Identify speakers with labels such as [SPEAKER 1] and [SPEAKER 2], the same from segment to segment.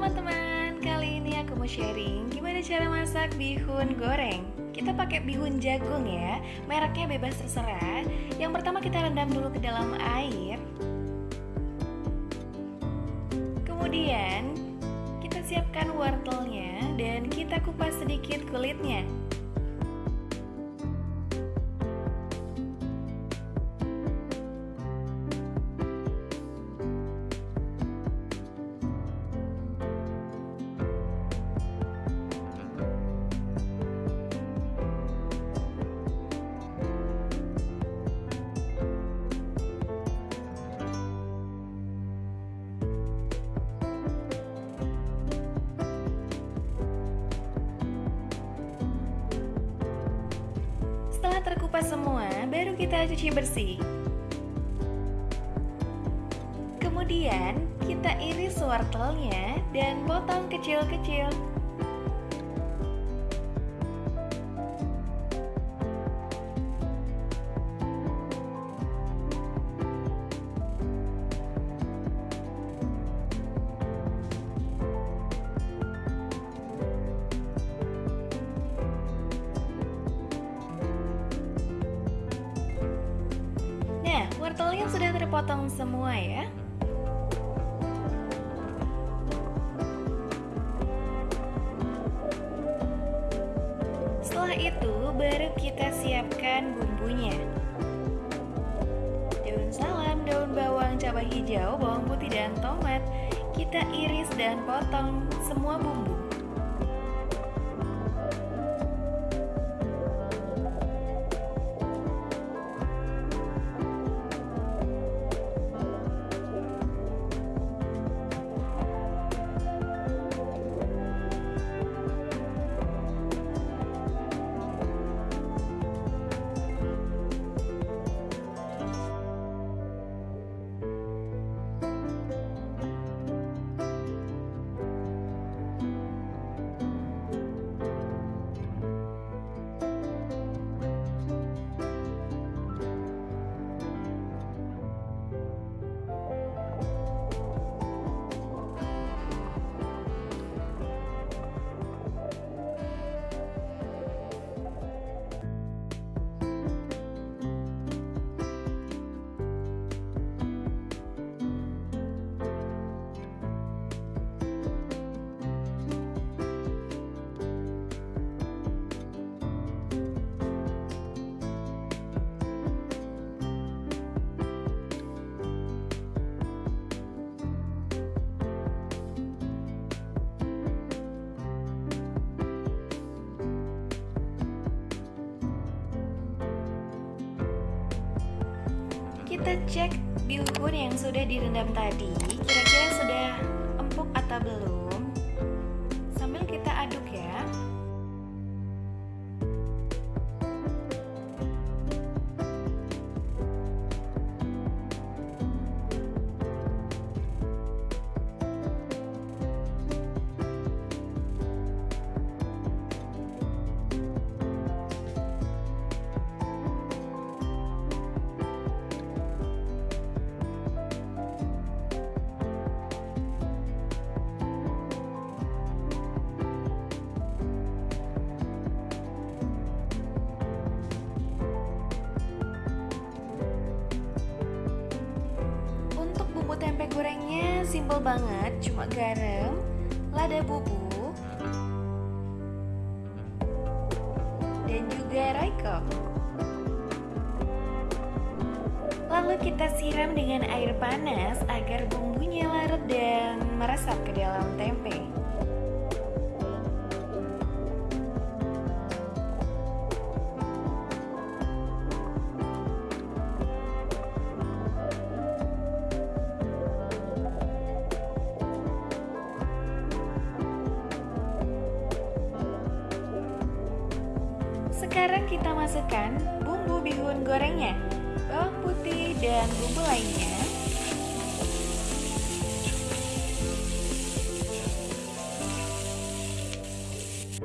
[SPEAKER 1] teman-teman, kali ini aku mau sharing gimana cara masak bihun goreng. Kita pakai bihun jagung ya, mereknya bebas terserah. Yang pertama kita rendam dulu ke dalam air. Kemudian kita siapkan wortelnya dan kita kupas sedikit kulitnya Setelah terkupas semua, baru kita cuci bersih. Kemudian, kita iris wortelnya dan potong kecil-kecil. Sudah terpotong semua ya. Setelah itu, baru kita siapkan bumbunya. Daun salam, daun bawang, cabai hijau, bawang putih, dan tomat. Kita iris dan potong semua bumbu. Kita cek bihun yang sudah direndam tadi, kira-kira sudah empuk atau belum. Tempe gorengnya simple banget, cuma garam, lada bubuk, dan juga royco. Lalu kita siram dengan air panas agar bumbunya larut dan meresap ke dalam tempe. Sekarang kita masukkan bumbu bihun gorengnya, bawang putih dan bumbu lainnya.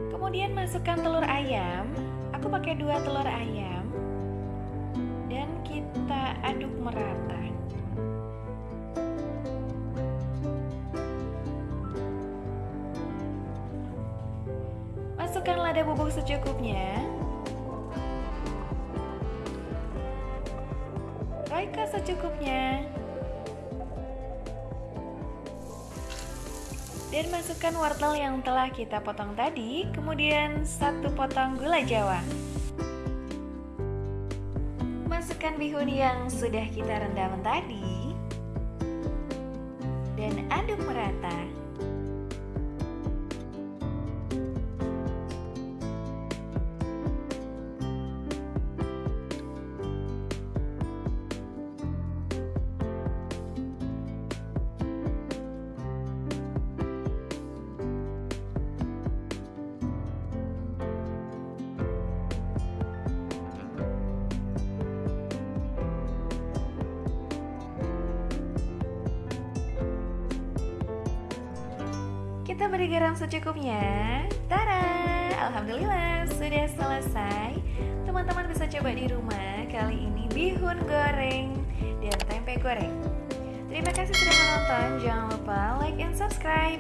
[SPEAKER 1] Kemudian masukkan telur ayam. Aku pakai dua telur ayam. Dan kita aduk merata. Masukkan lada bubuk secukupnya. Royco secukupnya. Dan masukkan wortel yang telah kita potong tadi, kemudian satu potong gula jawa. Masukkan bihun yang sudah kita rendam tadi. Dan aduk merata. Kita beri garam secukupnya. Tara, alhamdulillah sudah selesai. Teman-teman bisa coba di rumah. Kali ini bihun goreng dan tempe goreng. Terima kasih sudah menonton. Jangan lupa like and subscribe.